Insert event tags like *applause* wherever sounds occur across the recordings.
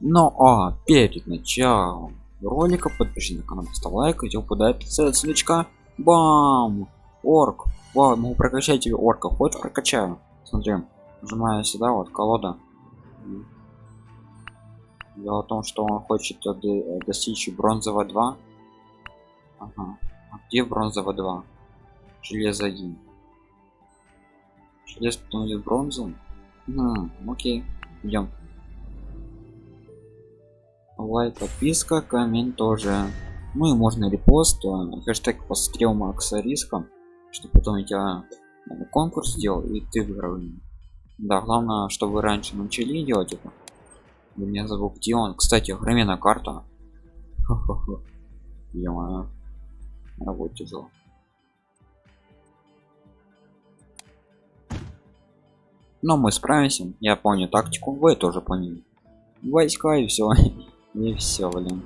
Но а перед началом ролика подпишись на канал, поставь лайк, и упадает ссылочка. Бам! Орк. Вау, могу прокачать тебе орка. Хочешь прокачаю? Смотри, нажимаю сюда, вот колода. Дело в том, что он хочет достичь бронзового 2. Ага. А где бронзового 2? Железо 1. Желез потом идет бронзу. Хм, окей. Идем. Лайк, подписка, коммент тоже. Ну и можно репост, э, хэштег посмотрел Макса риска, чтобы потом я э, конкурс сделал и ты выиграл. Да, главное, чтобы раньше начали делать это. Вы меня забыл, где он. Кстати, огроменная карта. Я работа тяжело. Но мы справимся. Я понял тактику, вы тоже поняли. Войска и все. *laughs* И все, блин.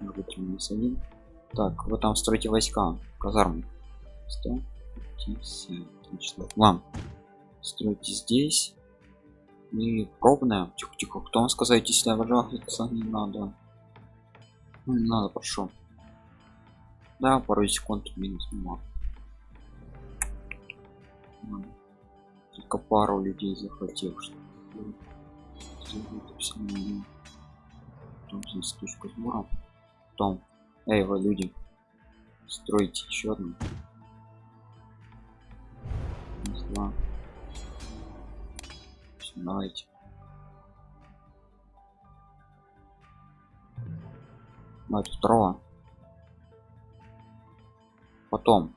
один. Так, вы там строите войска, казармы. 150. Отлично. Вам. Стройте здесь. И пробная. Тихо, тихо. Кто вам сказать, если я пожалуйста, не надо. Ну, не надо, прошу. Да, пару секунд минус мало. Только пару людей захотел, что потом здесь точку сбора потом эй вы люди строите еще одну. Раз, два давайте. Давайте второго. Потом.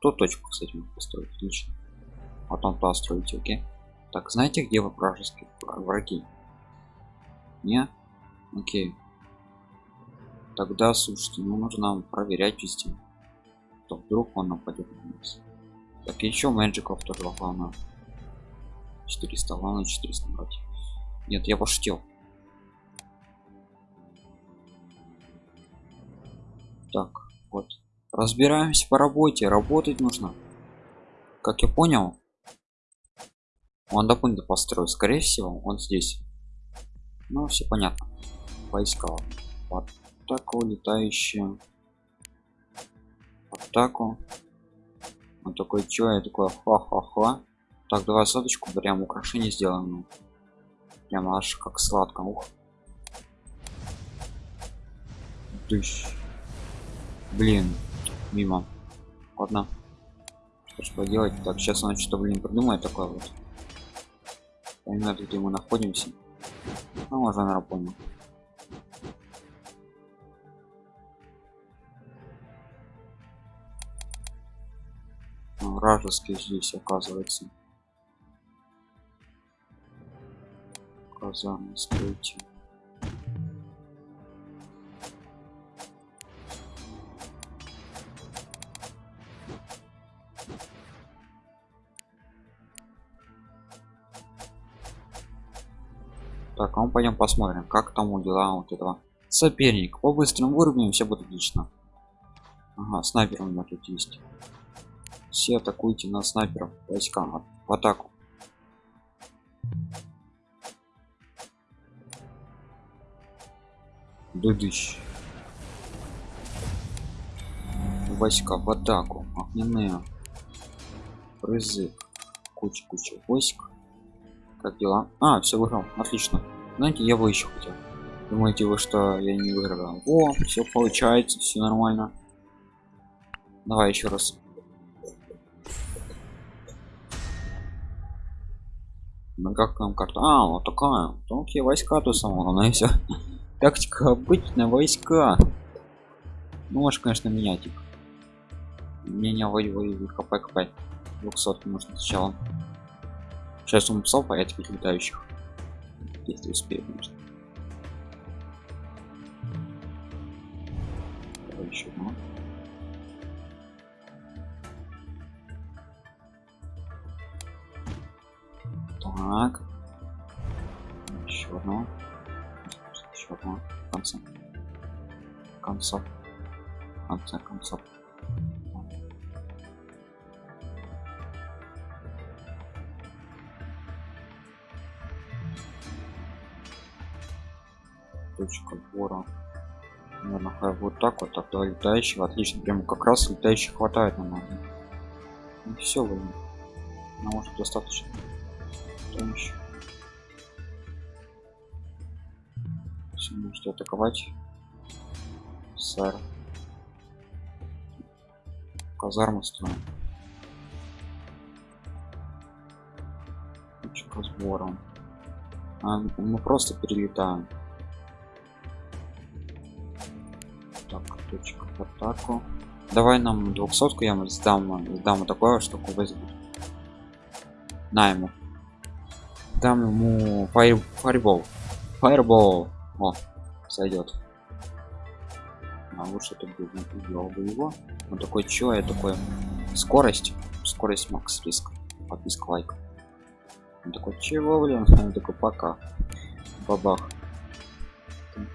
Ту точку кстати построить отлично. Потом то строить окей. Так знаете где вы вражеские враги? Не окей. Тогда слушайте ну нужно проверять везде то вдруг он нападет на нас. Так еще мэджиков тоже главное 400 главное 400 брать нет я пошутил. Так вот. Разбираемся по работе. Работать нужно. Как я понял он до построил. Скорее всего он здесь. Ну все понятно войска в атаку летающие атаку он такой чё я такой ха-ха-ха так давай соточку прям украшение сделаем. Прям аж как сладко ух. Тыщ. блин мимо. Ладно. Что ж поделать так сейчас он что блин придумает такое вот. Понимаю где мы находимся. Ну, уже на понял. Вражеский здесь оказывается казармы стойте Так, а мы пойдем посмотрим, как тому дела вот этого. Соперник. По быстрым все будет отлично. Ага, снайпер у меня тут есть. Все атакуйте на снайперов. Войска в атаку. Дудыщ. Войска в атаку. Огненные. Призыв. Куча-куча войск. Как дела? А, все выиграл. Отлично. Знаете, я бы еще хотел. Думаете вы, что я не выиграл? О, все получается, все нормально. Давай еще раз. Как там карта? А, вот такая. Тонкие войска то самого, но и все. *laughs* Тактика обычная войска. Ну, можешь, конечно, менять их. Меня воевали хп кп 200 можно сначала. Сейчас он писал по этих летающих. Если успею, конечно. Еще одно. Так. Еще одно. Еще одно. В конце. В конце. В конце концов. точка сбора наверное вот так вот тогда летающих отлично прямо как раз летающих хватает на надо ну, все блин ну, может достаточно Еще все можете атаковать? Сэр. Казарму строим. Точка сбора а, мы просто перелетаем. Так точка в атаку. Давай нам двухсотку я сдам сдам такое штуку возьму на ему дам ему фаер, фаербол. Фаербол. О сойдет а лучше тут бы убил бы его. Он такой чё я такой скорость скорость макс риск подписка лайк. Он такой чего блин *laughs* он такой пока. Бабах.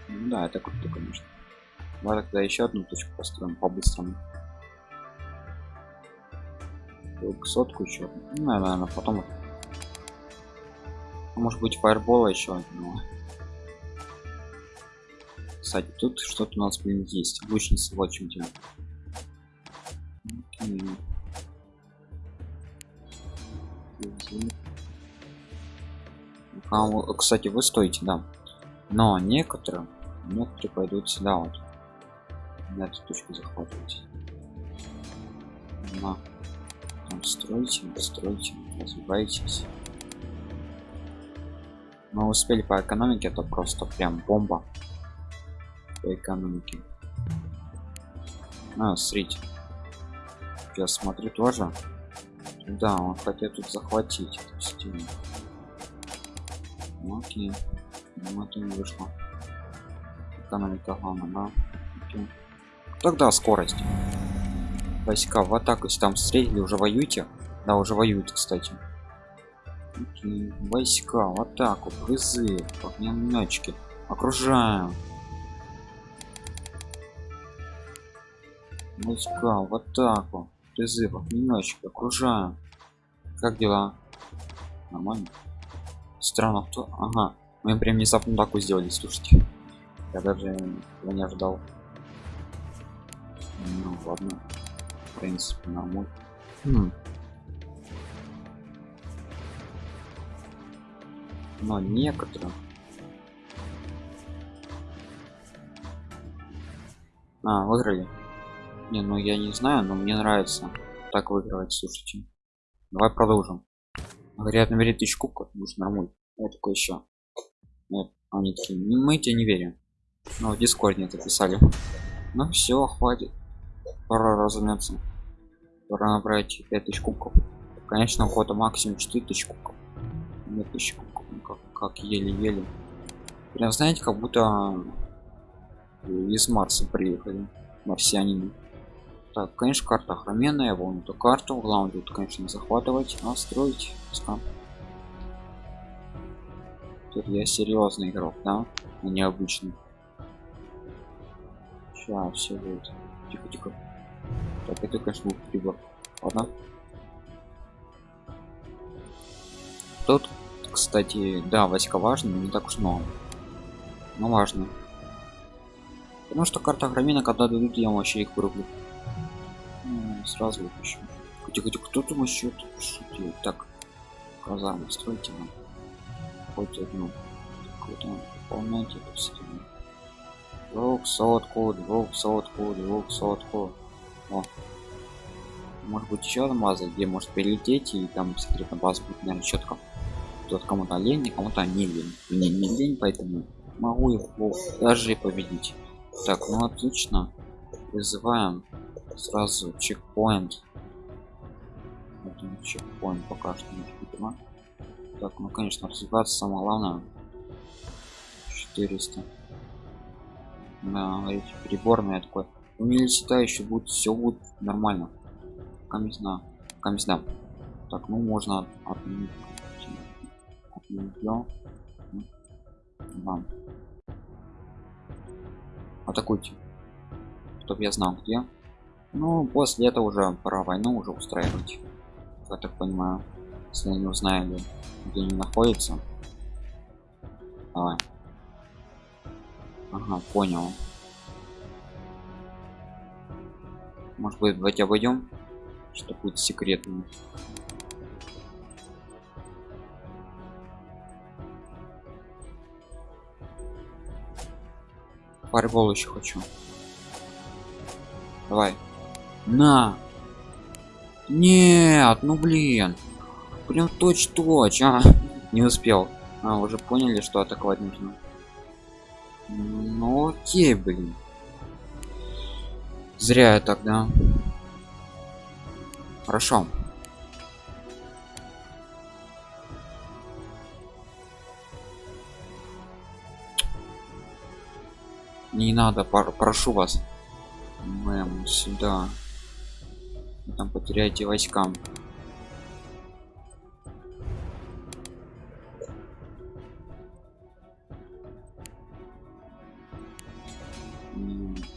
Да это круто конечно. Давай тогда еще одну точку построим по-быстрому. Сотку еще ну, наверное потом может быть фаербола еще одного. Кстати тут что-то у нас блин есть. Лучница вот чем дело а, кстати вы стоите да. Но некоторые некоторые пойдут сюда вот. На эту точку захватывать. На. Там стройте стройте развивайтесь мы успели по экономике это просто прям бомба по экономике. А, смотрите. Я смотрю тоже. Да он хотел тут захватить эту стену. Ну, окей. Ну это не вышло. Экономика главное да? Окей. тогда скорость. Войска в атаку если там встретили уже воюете да уже воюют кстати. Войска в атаку призыв огнеметчики окружаем. Войска в атаку призыв огнеметчик окружаем. Как дела? Нормально? Странно кто? Ага мы прям внезапно такую сделали слушайте. Я даже не ожидал. Ну ладно в принципе нормально. Хм. Но некоторые а выиграли. Не ну я не знаю но мне нравится так выигрывать слушайте. Давай продолжим. Говорят набери тысяч кубков будет нормально я такой еще нет они такие мы тебе не верим но в дискорде это писали. Ну все хватит. Пора разумеется пора набрать 5000 кубков. Конечно охота максимум 4000 кубков. 2000 кубков. ну, как, еле-еле. Прям знаете как будто из марса приехали марсианины. Так конечно карта охроменная вон эту карту. Главное тут конечно захватывать а строить. Пускай тут я серьезный игрок да? А не сейчас все будет. Тихо тихо. Так это конечно прибор. Ладно. Тут кстати да войска важно но не так уж много. Но важно. Потому что карта громина когда дадут я вообще их вырублю. Сразу выпущу тихо тихо кто там еще шутил так казармы стройте нам хоть одну. Какую-то выполняйте двухсотку двухсотку двухсотку О. может быть еще база где может перелететь и там секретная база будет наверное четко тут кому-то лень кому-то не лень. Мне не лень поэтому могу их даже и победить. Так ну отлично. Вызываем сразу чекпоинт. Чекпоинт пока что не видимо так ну конечно развиваться самое главное. 400 да эти приборные такой университета будет все будет нормально. Комиссна комиссна так ну можно отменить вам. Атакуйте чтобы я знал где. Ну после этого уже пора войну уже устраивать. Я так понимаю если не узнали где они находятся. Давай. Ага понял. Может быть давайте обойдем что будет секретным фарбол еще хочу. Давай. На. Нет ну блин. Прям точь точь а. *laughs* Не успел. А уже поняли что атаковать нужно. Ну окей блин. Зря я тогда хорошо не надо прошу вас. Мэм, сюда. Там потеряете войскам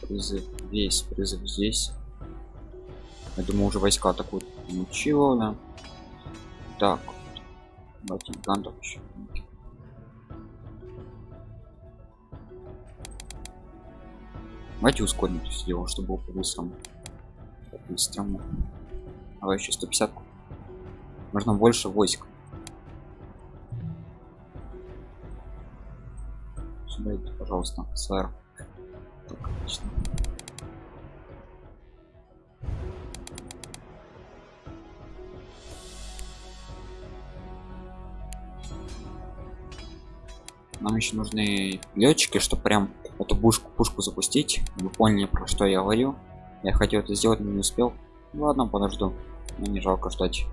призыв весь призыв здесь. Я думаю уже войска атакуют. Ничего да. Так давайте гантов еще Давайте ускорим это все дело, чтобы было по-быстрому. По-быстрому. А еще 150. Можно больше войск. Сюда идите, пожалуйста, сэр. Так, отлично. Нам еще нужны летчики, чтобы прям эту пушку пушку запустить. Вы поняли про что я говорю. Я хотел это сделать но не успел. Ладно подожду. Мне не жалко ждать.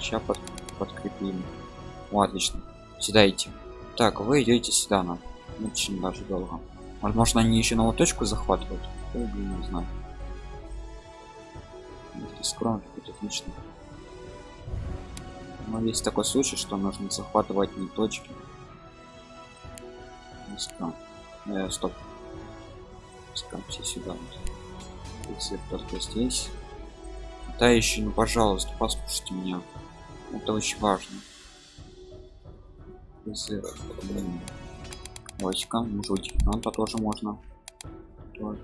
Сейчас под, подкрепим. О, отлично. Сюда идти. Так вы идете сюда на очень даже долго. Возможно они еще новую точку захватывают. Блин, не знаю скромно отлично. Но есть такой случай что нужно захватывать не точки Стоп. Э, стоп. Пускаемся сюда. Если только здесь. Да еще, ну пожалуйста, послушайте меня. Это очень важно. Войска, может то тоже можно. Тоже.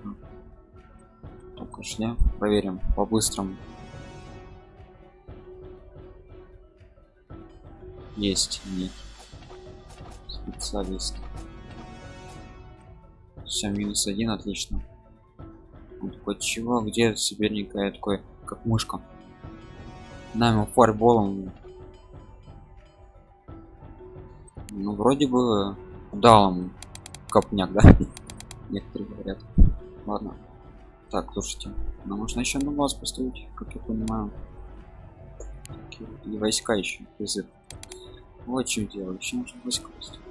Только шли. Проверим по-быстрому. Есть, нет. Специалист все минус один отлично. Он такой чего? Где соперника я такой как мышка на ему фарболом ну вроде бы дал ему копняк да? *laughs* Некоторые говорят. Ладно. Так слушайте нам нужно еще на вас поставить как я понимаю. И войска еще призыв. Вот чем дело. Еще нужно войска поставить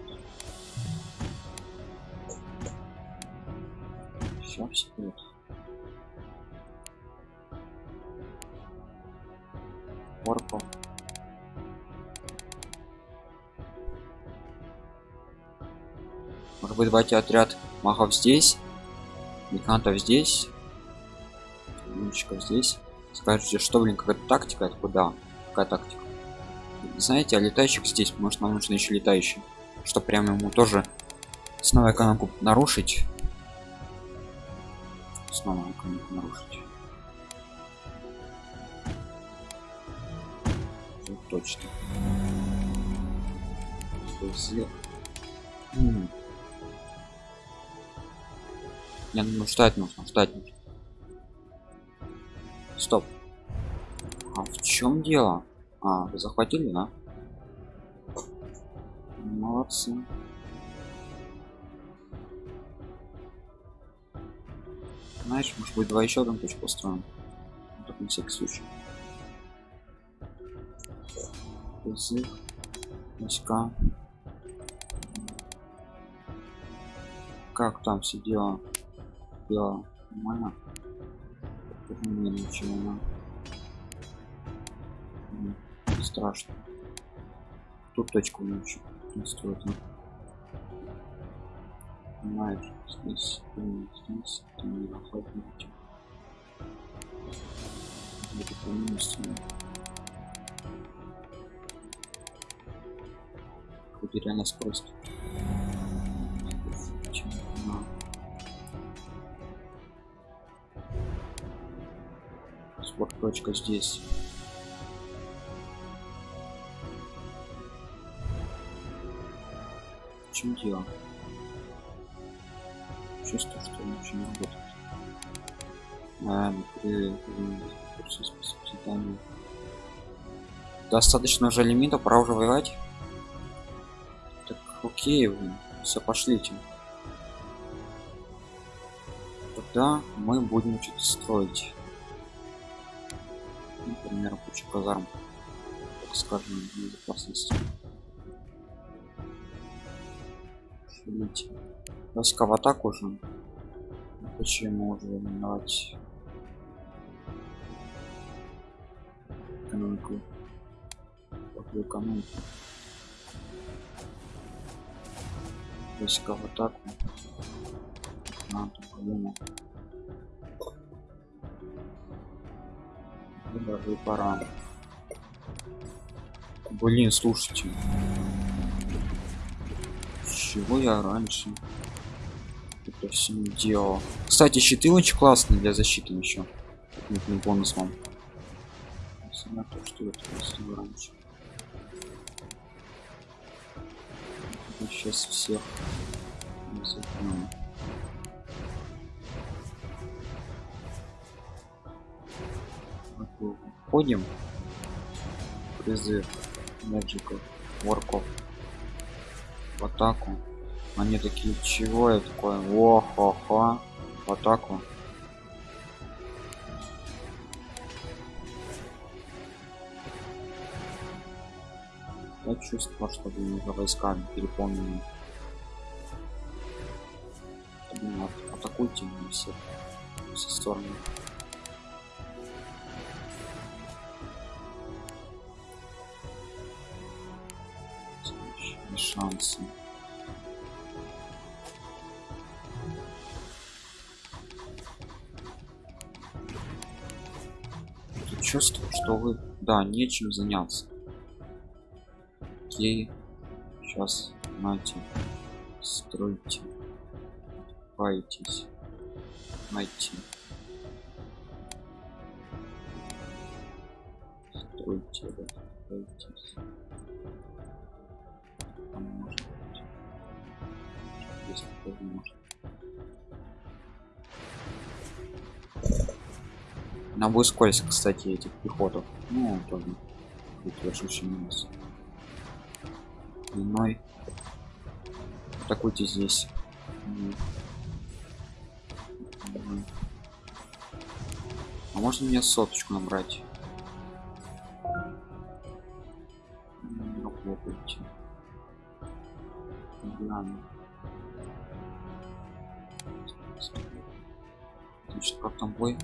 все вперед Орпо. Может быть, давайте отряд махов здесь, механтов здесь, лучников здесь. Скажите, что, блин, какая тактика? Это куда? Какая тактика? Знаете, а летающих здесь, может, нам нужно еще летающий, чтобы прямо ему тоже снова экономику нарушить снова нарушить. Вот точно. Не ну ждать нужно ждать нужно. Стоп. А в чем дело? А вы захватили да? Молодцы знаешь может быть два еще одну точку построим. Так на всякий случай. Язык войска как там все дела дело нормально? Мне ничего не страшно. Тут точку не еще не стоит понимаешь здесь здесь ты не находите будет минус хоть реально скорость. Спорт точка здесь. Чем дело? Чувствую, что ничего не работает. А, при курсе спецпитания. Достаточно уже лимита, пора уже воевать. Так, окей, вы все пошлите. Тогда мы будем что-то строить. Например, кучу казарм. Так скажем, безопасности. Шалите. Войска в атаку уже. Почему уже именовать экономику? Какую экономику? Войска в атаку. Надо, по-моему. Даже пора. Блин, слушайте. Чего я раньше? Это все не делал. Кстати, щиты очень классные для защиты еще. Не бонус вам. На то. Сейчас всех запнем. Входим. Призыв Мэджиков, Ворков в атаку. Они такие, чего я такой? О, хо, хо. В атаку. Я чувствую, что вы уже войсками переполнены. Блин, атакуйте меня все со стороны. шансы. Чувствую, что вы, да, нечем заняться. Окей, сейчас, знаете, стройте, открываетесь, найти. Стройте, открываетесь. Там может быть. Если может. На будет скользко, кстати, этих пехотов. Ну, тоже будет большущий минус. Длиной. Атакуйте здесь. А можно мне соточку набрать? Попробуйте. Значит, как там бой?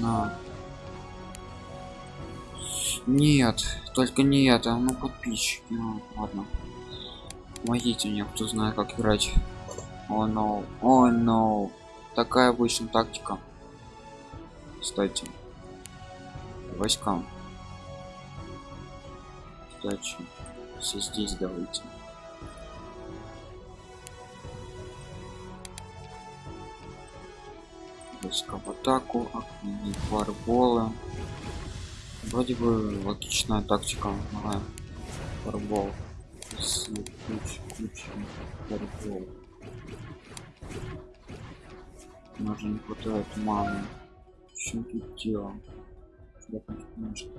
На. Нет, только не это, ну подписчики. Ну, ладно. Помогите мне, кто знает, как играть. О, oh. О, oh. Такая обычная тактика. Кстати. Войскам. Кстати. Все здесь давайте. Войска в атаку фарболы. Вроде бы логичная тактика давай фарбол ключ ключ фарбол. Нам же не хватает маны. Чем тут дело я конечно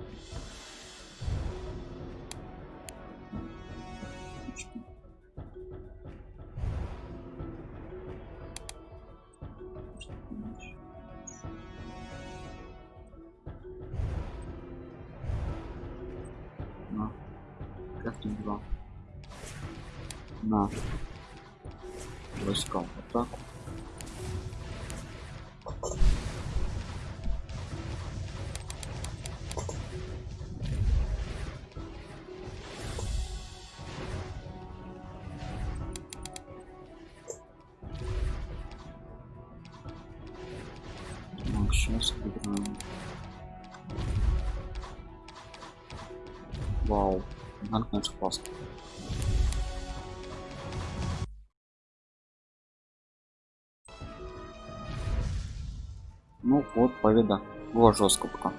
на. Войска. В атаку вот победа было жестко пока